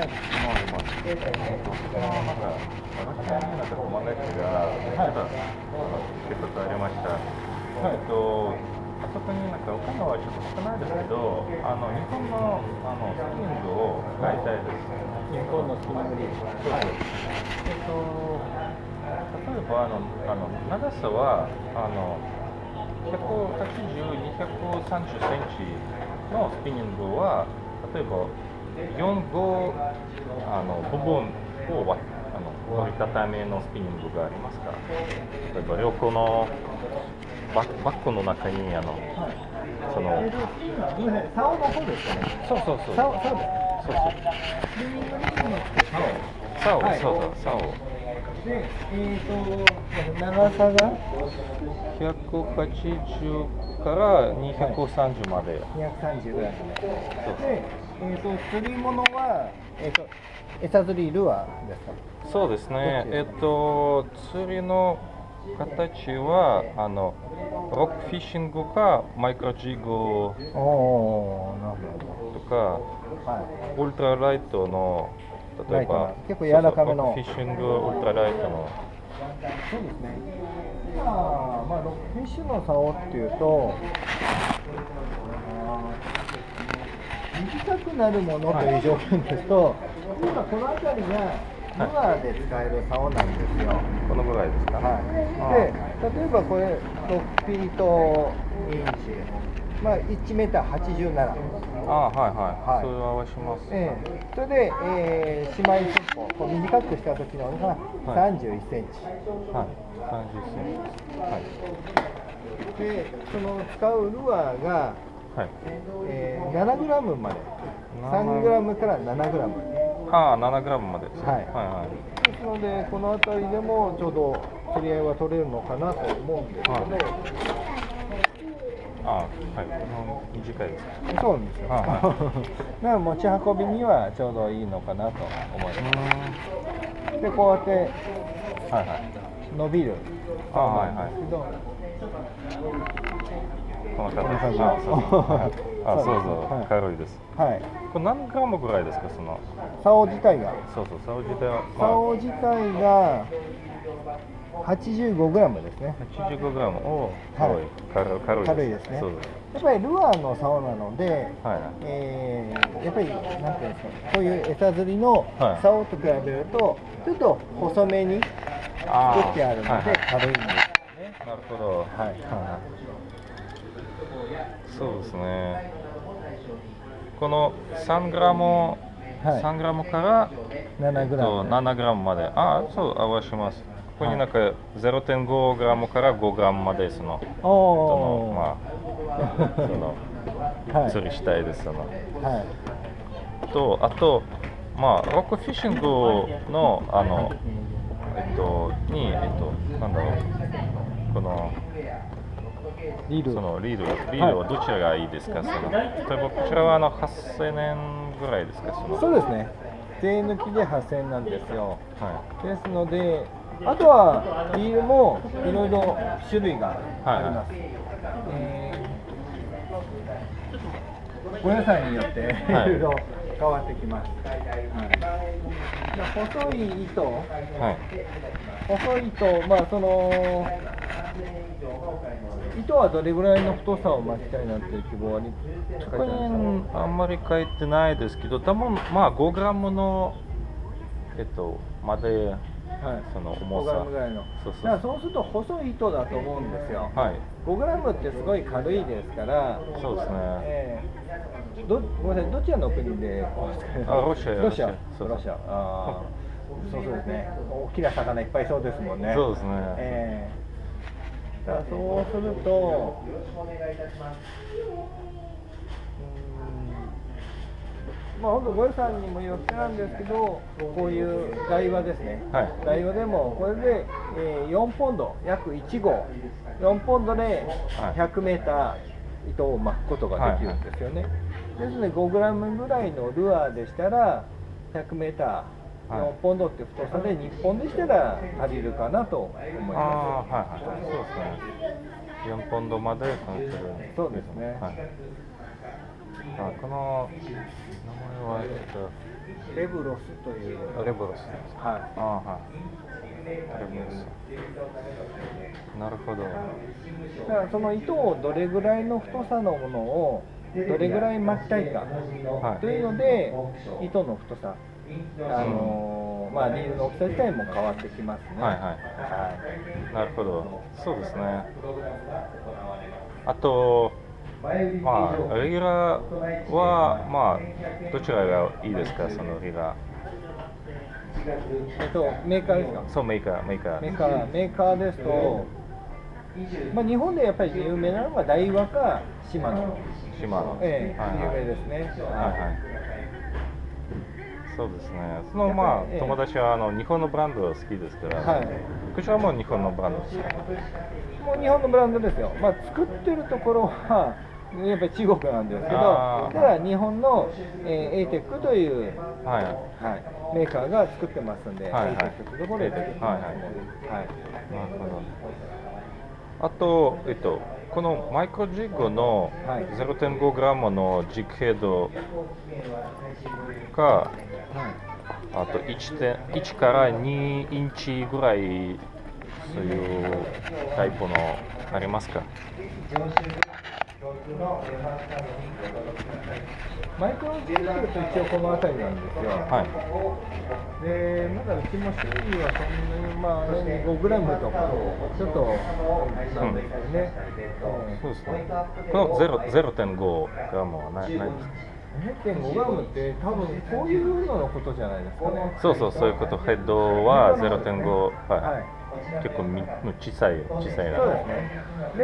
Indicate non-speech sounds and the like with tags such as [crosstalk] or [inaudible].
はい。もあります。えっと、あの、一つありました。はいえっと、あそこになんか、岡川はちょっと少ないですけど、あの、日本の、あの、スキングを買いたいです。日本のスキング。そうそう。えっと、例えば、あの、あの、長さは、あの、180、230センチのスピニングは、例えば、4、5あの部分をわあの折りたたみのスピニングがありますから、例えば横のバックバッグの中にあの、その、えっと、すみません、竿の方ですかね。そうそうそう、竿、竿です。そうそう、竿。竿、はいそうそう、竿。で、えっ、と、長さが？180から230まで。230ぐらいそうで、えっ、と、釣り物は、えっ、と、餌釣りルアーですか？そうですね、えっと、釣りの形はあのロックフィッシングかマイクロジグとかど。はい。ウルトラライトの例えば結構柔らかめのフィッシングウルトラライトのそうですね。今、まあ、ロックフィッシュの竿っていうと、短くなるものという条件ですと、今この辺りがルアーで使える竿なんですよ。このぐらいですか、はい、で例えばこれ6フィートインチ、まあ、1メーター87、ああはいはい、はい。それは合わします、ええ。それで、えー、姉妹寸法こう短くした時のがはい。31センチ、はい。30センチ。はい。でその使うルアーが、はい。えー、7グラムまで。3グラムから7グラム。ああ7グラムまで。ですねはい。はいはい。ですのでこの辺りでもちょうど釣り合いは取れるのかなと思うんですけど、はい。ああはい。短いですかそうなんですよ。はい。だから持ち運びにはちょうどいいのかなと思いまうす。で、こうやってーんはいはい。伸びるあはいはいこのこんな感じあそうそう。はいあそうそうですはい。軽いです。はい。これ何グラムぐらいですか？その。竿自体が、そうそう。竿自体は、竿自体が85グラムですね。85グラム。おーはい。軽い。軽い軽い軽いです。ね。そうやっぱりルアーの竿なので、はい。はいえーやっぱりなんていうんですか、こういう餌釣りのはい。竿と比べると、ちょっと細めに作ってあるので軽い。んですよね。なるほど。はい。はいそうですね。この3グラム、はい。3グラムから7グラとム。7グラムまで。あそう合わします。ここになんか0.5グラムから5グラムまでそのそのまあ [laughs] そのはい。釣りしたいですその。はい。とあとまあロックフィッシングのあのえっとにえっとなんだろう。このリール。そのリードリードはどちらがいいですか、その例えばこちらはあの8000円ぐらいですか？そのそうですね。税抜きで8000円なんですよ。はですので、あとはリールもいろいろ種類があります。えーご予算によっていはいろいろ変わってきます。はい細い糸、い、はい、細い糸、まあその糸はどれぐらいの太さを巻きたいなんていう希望はにあんまり書いてないですけど多分まあ5グラムのえっとまではい、その5重さ。グラムぐらいの。そうそう。だからそうすると細い糸だと思うんですよ。はい。5グラムってすごい軽いですから、そうですね。えーどごめんなさい、どちらの国であロシアロシア、ロシア。そうロシア、あー。そうそうですね、大きな魚いっぱいそうですもんね。そうですね。えーだからそうすると、うん。まあ、本当、ご予算にもよってなんですけど、こういう台話ですね、はい。台話でも、これで、えー4ポンド、約1号、4ポンドではい。100メーター糸を巻くことができるんですよね。ですので、5グラムぐらいのルアーでしたら、100メーター、はい4ポンドって太さで、日本でしたら足りるかなと思いあます。あはいはいそうですね4ポンドまで関するそうですねはい、あこの名前は、えっと、レブロスというレボロスですか？はあはい。レボロス。なるほど。いだからその糸をどれぐらいの太さのものをどれぐらい巻きたいかはいというので糸の太さあのーまあリールの大きさ自体も変わってきますねはいはいはいなるほど。そうですね。あと、まあ、レギュラーは、まあ、どちらがいいですか、そのレギュラえっとメーカーですか？ー。そう、メーカー、メーカー。メーカーメーカーですと、まあ、日本でやっぱり有名なのがダイワか島野、島の。ええはいはい有名ですね。はいはい。そうですね。そのまあ、ええ友達はあの日本のブランドが好きですから、はいこちらも日本のブランドですか。もう日本のブランドですよ、まあ、作ってるところはやっぱり中国なんですけど、ただ日本の、えー、ATEC という、はい。はい、メーカーが作ってますんで、はいはい ATEC というところで作ってますので、はいなるほど。あと、えっと、このマイクロジッグのはい。0.5グラムのジッグヘッドが、あと 1, 点1から2インチぐらいそういうタイプのありますか？マイクロジックと一応この辺りなんですよ。はい。でまだうちも種類はそんなに、まあ、5グラムとか、ちょっとなんですけどね。そうですね。この0 0.5グラムはないないですか0.5グラムって多分こういうののことじゃないですかね。そうそう、そういうこと。ヘッドは0.5、はい。はい結構み小さい、小さいな。そうですね。